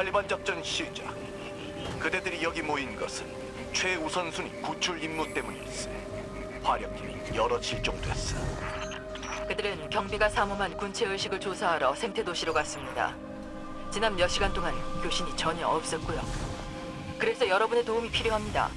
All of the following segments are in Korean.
칼리반 작전 시작. 그대들이 여기 모인 것은 최우선순위 구출 임무 때문일세. 화력기이 여러 실종됐어. 그들은 경비가 사모한 군체 의식을 조사하러 생태 도시로 갔습니다. 지난 몇 시간 동안 교신이 전혀 없었고요. 그래서 여러분의 도움이 필요합니다.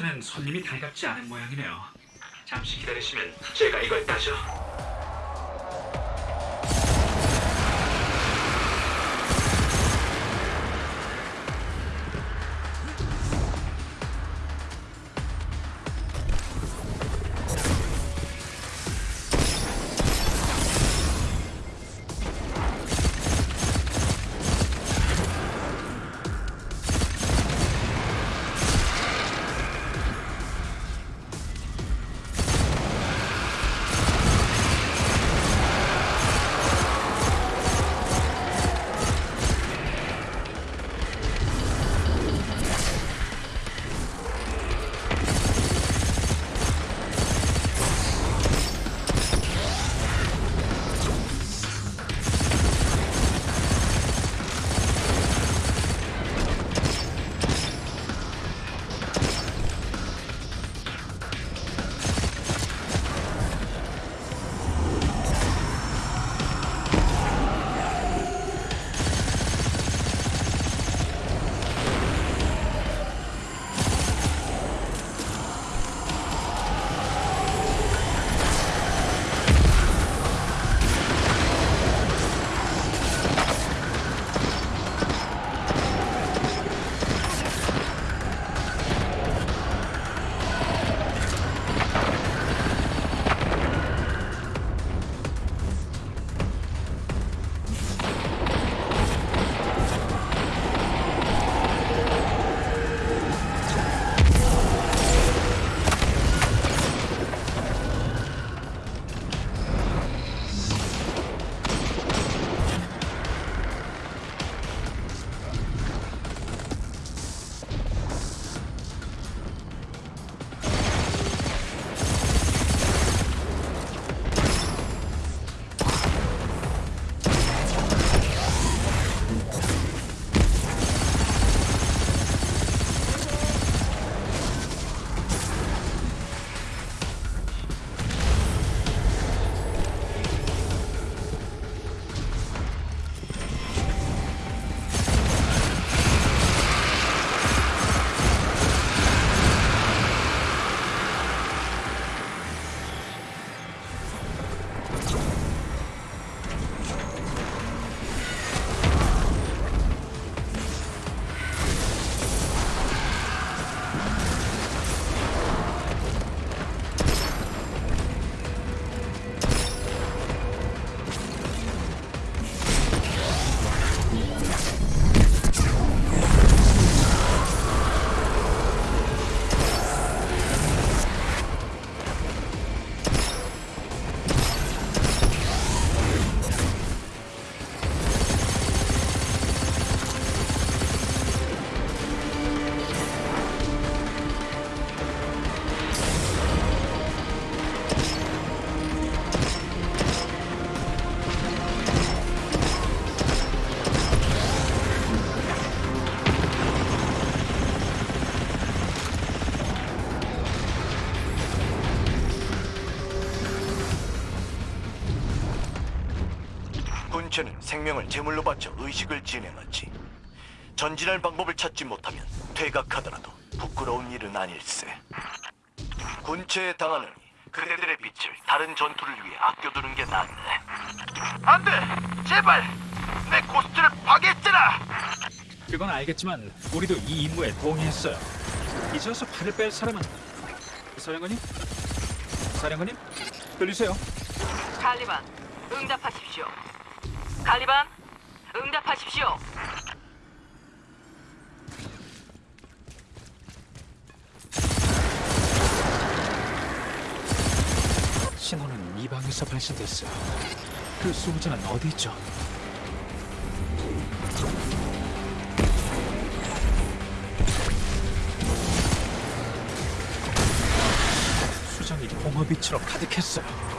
군체는 손님이 달갑지 않은 모양이네요. 잠시 기다리시면 제가 이걸 따죠. 생명을 제물로 바쳐 의식을 진행하지. 전진할 방법을 찾지 못하면 퇴각하더라도 부끄러운 일은 아닐세. 군체에 당하느니 그대들의 빛을 다른 전투를 위해 아껴두는 게 낫네. 안 돼! 제발! 내 고스트를 파괴했잖아! 그건 알겠지만 우리도 이 임무에 동의했어요. 잊어서 팔을 뺄 사람은 사령관님? 사령관님? 들리세요? 갈리반, 응답하십시오. 갈리반, 응답하십시오. 신호는 이 방에서 발신됐어요. 그 수호자는 어디 있죠? 수정이 공허빛으로 가득했어요.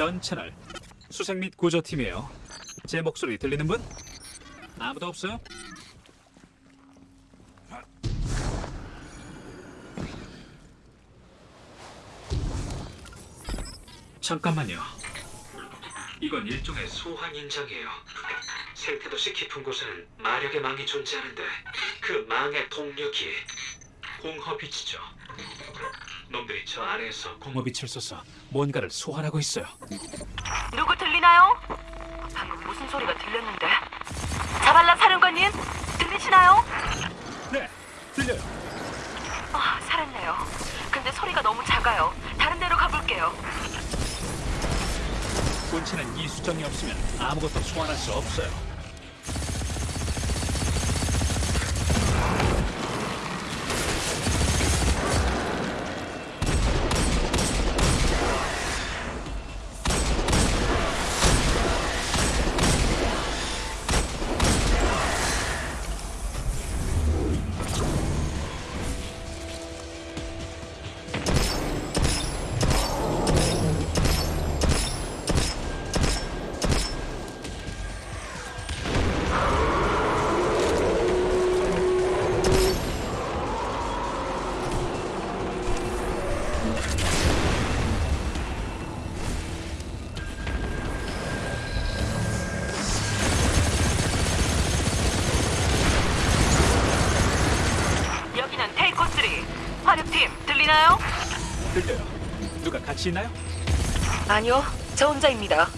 전 채널 수색 및 구조팀이에요. 제 목소리 들리는 분? 아무도 없어요? 잠깐만요. 이건 일종의 소환 인장이에요. 생태도시 깊은 곳에는 마력의 망이 존재하는데 그 망의 동력이 공허빛이죠. 놈들이 저 아래에서 공허빛을 쏘서 뭔가를 소환하고 있어요. 누구 들리나요? 방금 무슨 소리가 들렸는데? 자발라 사령관님, 들리시나요? 네, 들려요. 아, 살았네요. 근데 소리가 너무 작아요. 다른 데로 가볼게요. 본체는 이 수정이 없으면 아무것도 소환할 수 없어요. 같이 있나요? 아니요, 저 혼자입니다.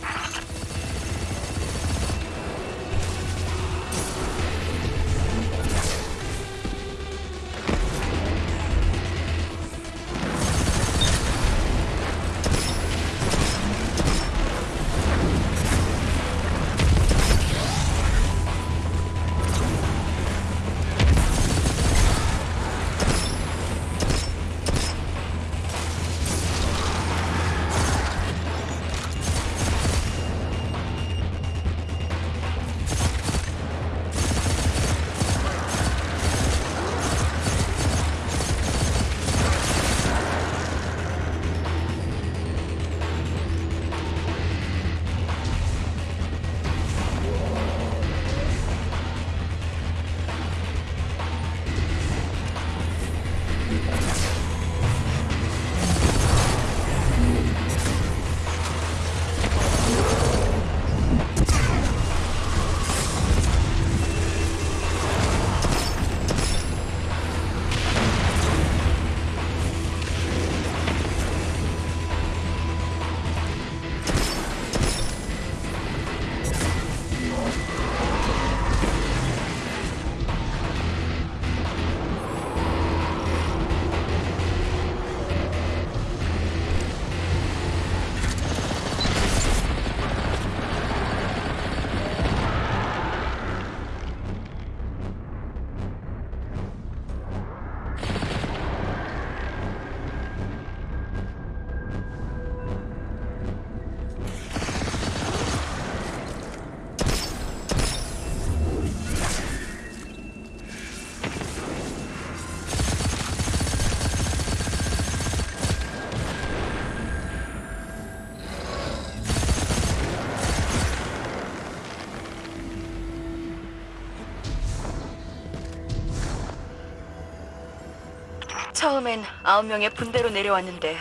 처음엔 아홉 명의 분대로 내려왔는데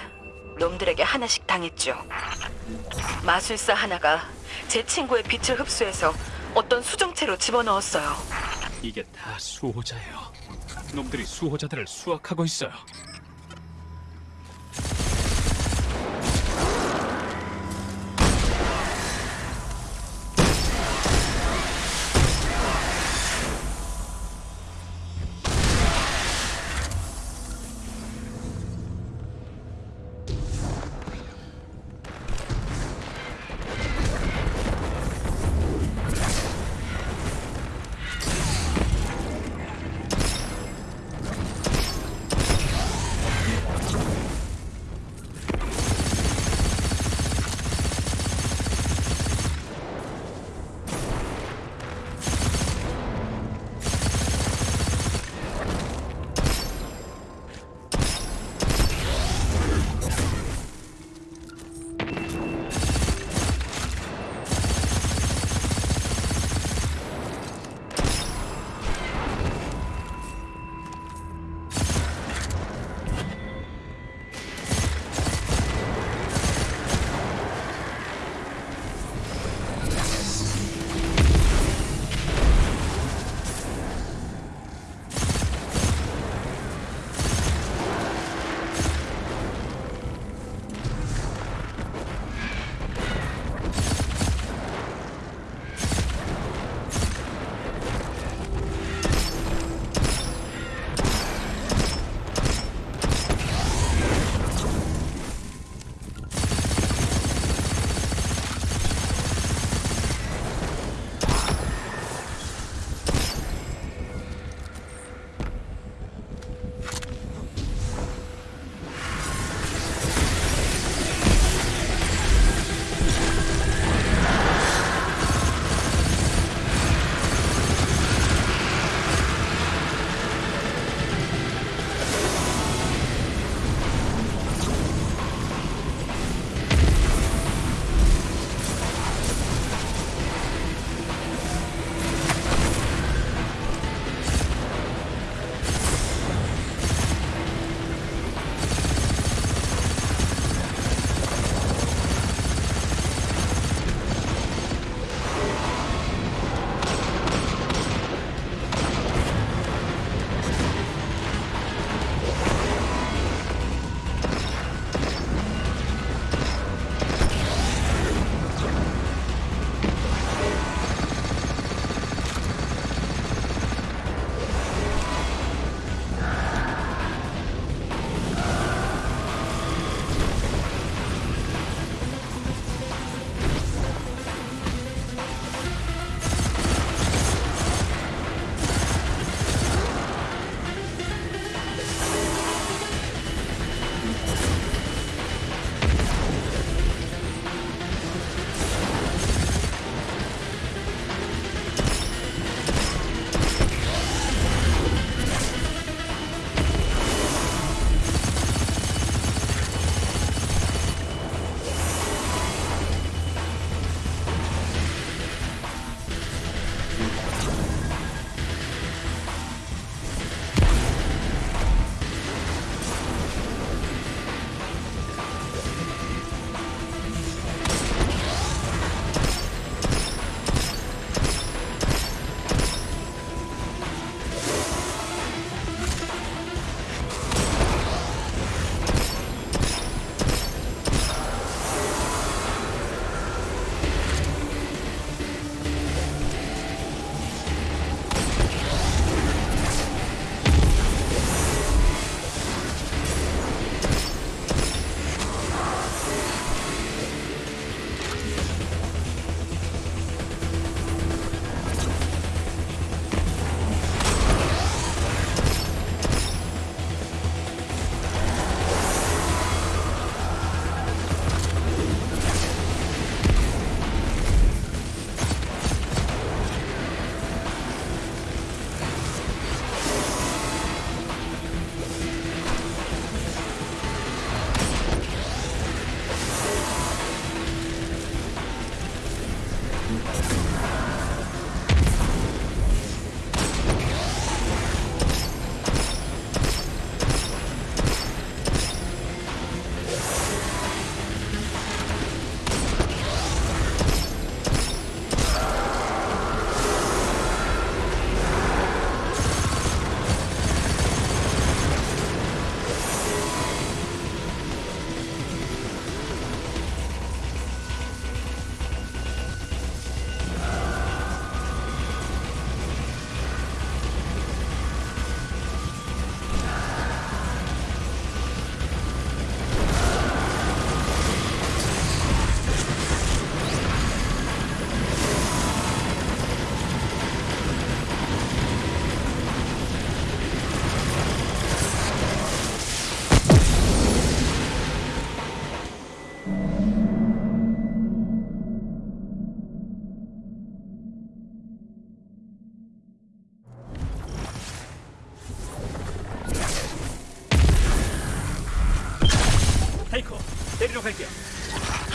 놈들에게 하나씩 당했죠. 마술사 하나가 제 친구의 빛을 흡수해서 어떤 수정체로 집어넣었어요. 이게 다 수호자예요. 놈들이 수호자들을 수확하고 있어요.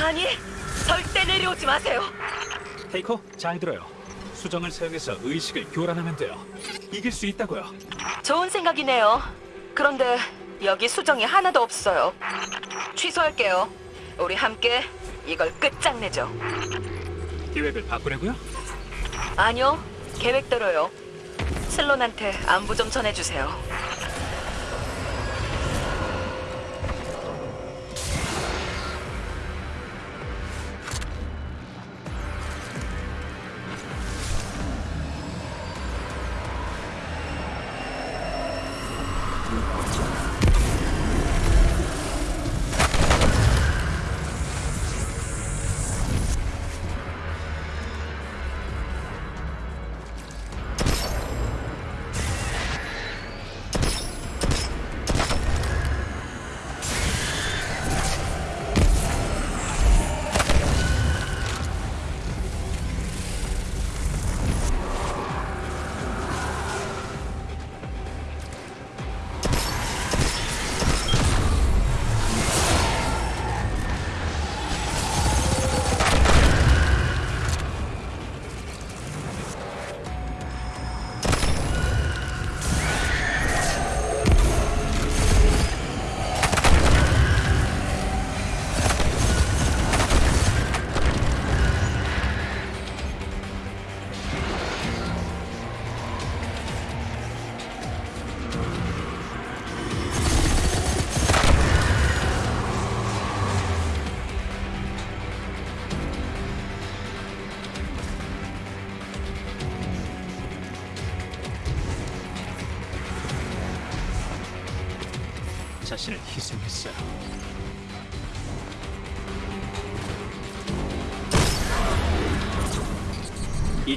아니, 절대 내려오지 마세요. 테이커, 잘 들어요. 수정을 사용해서 의식을 교란하면 돼요. 이길 수 있다고요. 좋은 생각이네요. 그런데 여기 수정이 하나도 없어요. 취소할게요. 우리 함께 이걸 끝장내죠. 계획을 바꾸려고요? 아니요, 계획대로요. 슬론한테 안부 좀 전해주세요.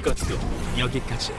이것도 여기까지예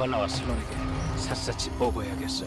나발나와 슬론에게 샅샅이 뽑아야겠어.